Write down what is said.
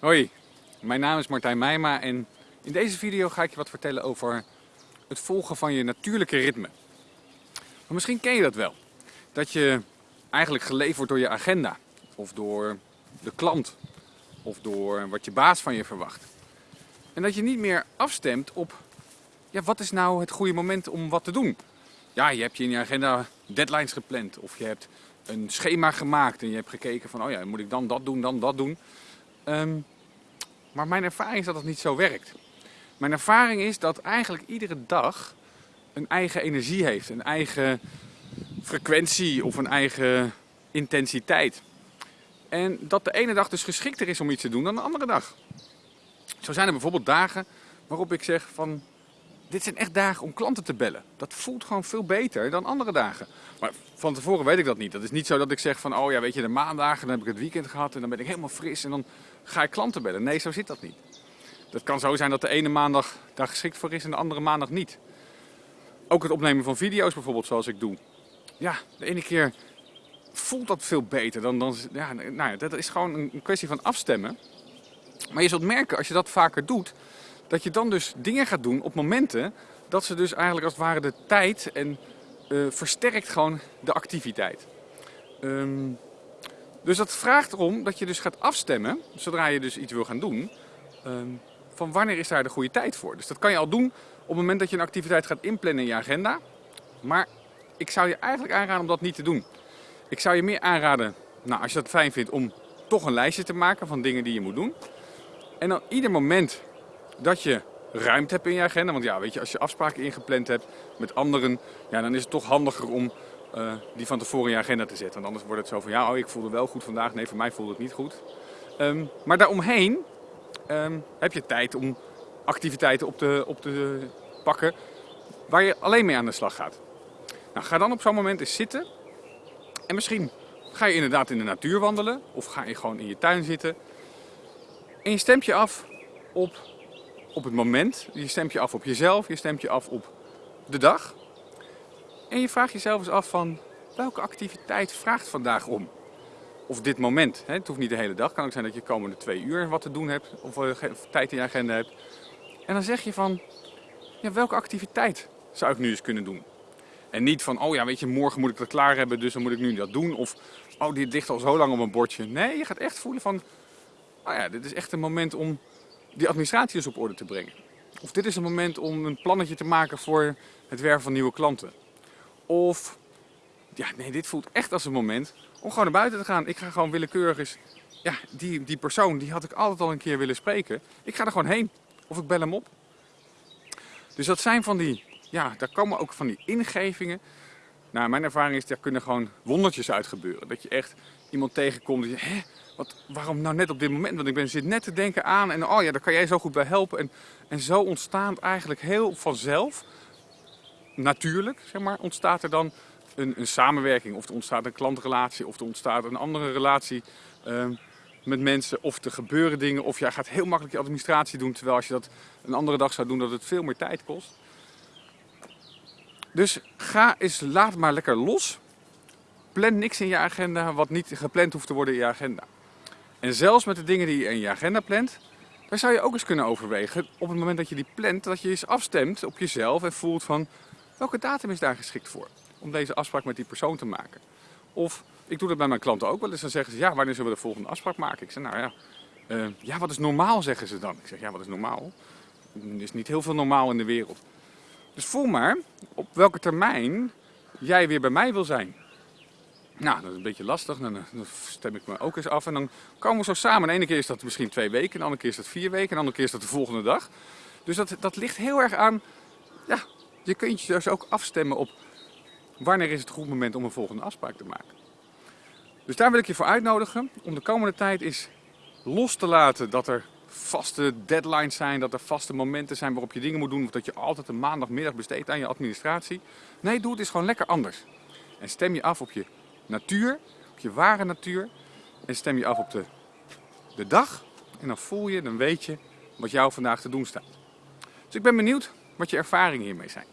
Hoi, mijn naam is Martijn Meijma en in deze video ga ik je wat vertellen over het volgen van je natuurlijke ritme. Maar misschien ken je dat wel. Dat je eigenlijk geleefd wordt door je agenda. Of door de klant. Of door wat je baas van je verwacht. En dat je niet meer afstemt op ja, wat is nou het goede moment om wat te doen. Ja, je hebt je in je agenda deadlines gepland. Of je hebt een schema gemaakt en je hebt gekeken van oh ja, moet ik dan dat doen, dan dat doen. Ehm, maar mijn ervaring is dat dat niet zo werkt. Mijn ervaring is dat eigenlijk iedere dag een eigen energie heeft, een eigen frequentie of een eigen intensiteit. En dat de ene dag dus geschikter is om iets te doen dan de andere dag. Zo zijn er bijvoorbeeld dagen waarop ik zeg van dit zijn echt dagen om klanten te bellen. Dat voelt gewoon veel beter dan andere dagen. Maar van tevoren weet ik dat niet. Dat is niet zo dat ik zeg van, oh ja, weet je, de maandagen, dan heb ik het weekend gehad en dan ben ik helemaal fris en dan ga ik klanten bellen. Nee, zo zit dat niet. Dat kan zo zijn dat de ene maandag daar geschikt voor is en de andere maandag niet. Ook het opnemen van video's bijvoorbeeld, zoals ik doe. Ja, de ene keer voelt dat veel beter dan, dan ja, nou ja, dat is gewoon een kwestie van afstemmen. Maar je zult merken, als je dat vaker doet, dat je dan dus dingen gaat doen op momenten dat ze dus eigenlijk als het ware de tijd en uh, versterkt gewoon de activiteit. Um, dus dat vraagt erom dat je dus gaat afstemmen, zodra je dus iets wil gaan doen, um, van wanneer is daar de goede tijd voor. Dus dat kan je al doen op het moment dat je een activiteit gaat inplannen in je agenda. Maar ik zou je eigenlijk aanraden om dat niet te doen. Ik zou je meer aanraden, nou, als je dat fijn vindt, om toch een lijstje te maken van dingen die je moet doen. En dan ieder moment dat je ruimte hebt in je agenda. Want ja, weet je, als je afspraken ingepland hebt met anderen, ja, dan is het toch handiger om uh, die van tevoren in je agenda te zetten. Want anders wordt het zo van, ja, oh, ik voelde wel goed vandaag. Nee, voor mij voelde het niet goed. Um, maar daaromheen um, heb je tijd om activiteiten op te, op te pakken waar je alleen mee aan de slag gaat. Nou, ga dan op zo'n moment eens zitten. En misschien ga je inderdaad in de natuur wandelen. Of ga je gewoon in je tuin zitten. En je stemt je af op op het moment. Je stemt je af op jezelf, je stemt je af op de dag. En je vraagt jezelf eens af van welke activiteit vraagt vandaag om? Of dit moment. Het hoeft niet de hele dag. Kan ook zijn dat je de komende twee uur wat te doen hebt. Of uh, tijd in je agenda hebt. En dan zeg je van, ja, welke activiteit zou ik nu eens kunnen doen? En niet van, oh ja, weet je, morgen moet ik dat klaar hebben, dus dan moet ik nu dat doen. Of, oh, dit ligt al zo lang op een bordje. Nee, je gaat echt voelen van, oh ja, dit is echt een moment om die administratie dus op orde te brengen. Of dit is een moment om een plannetje te maken voor het werven van nieuwe klanten. Of, ja nee, dit voelt echt als een moment om gewoon naar buiten te gaan. Ik ga gewoon willekeurig eens, ja, die, die persoon, die had ik altijd al een keer willen spreken. Ik ga er gewoon heen. Of ik bel hem op. Dus dat zijn van die, ja, daar komen ook van die ingevingen. Nou, mijn ervaring is, daar kunnen gewoon wondertjes uit gebeuren. Dat je echt iemand tegenkomt die hè, wat, waarom nou net op dit moment? Want ik ben, zit net te denken aan en oh ja, daar kan jij zo goed bij helpen. En, en zo ontstaat eigenlijk heel vanzelf, natuurlijk zeg maar, ontstaat er dan een, een samenwerking. Of er ontstaat een klantrelatie of er ontstaat een andere relatie uh, met mensen. Of er gebeuren dingen of jij gaat heel makkelijk je administratie doen. Terwijl als je dat een andere dag zou doen dat het veel meer tijd kost. Dus ga eens, laat maar lekker los. Plan niks in je agenda wat niet gepland hoeft te worden in je agenda. En zelfs met de dingen die je in je agenda plant, daar zou je ook eens kunnen overwegen op het moment dat je die plant, dat je eens afstemt op jezelf en voelt van welke datum is daar geschikt voor om deze afspraak met die persoon te maken. Of ik doe dat bij mijn klanten ook wel eens, dan zeggen ze ja, wanneer zullen we de volgende afspraak maken? Ik zeg nou ja, uh, ja wat is normaal zeggen ze dan? Ik zeg ja, wat is normaal? Er is niet heel veel normaal in de wereld. Dus voel maar op welke termijn jij weer bij mij wil zijn. Nou, dat is een beetje lastig. Dan, dan stem ik me ook eens af. En dan komen we zo samen. De ene keer is dat misschien twee weken, de andere keer is dat vier weken, de andere keer is dat de volgende dag. Dus dat, dat ligt heel erg aan. Ja, je kunt je dus ook afstemmen op wanneer is het goed moment om een volgende afspraak te maken. Dus daar wil ik je voor uitnodigen om de komende tijd eens los te laten dat er vaste deadlines zijn, dat er vaste momenten zijn waarop je dingen moet doen of dat je altijd een maandagmiddag besteedt aan je administratie. Nee, doe het eens gewoon lekker anders. En stem je af op je natuur, op je ware natuur. En stem je af op de, de dag. En dan voel je, dan weet je wat jou vandaag te doen staat. Dus ik ben benieuwd wat je ervaringen hiermee zijn.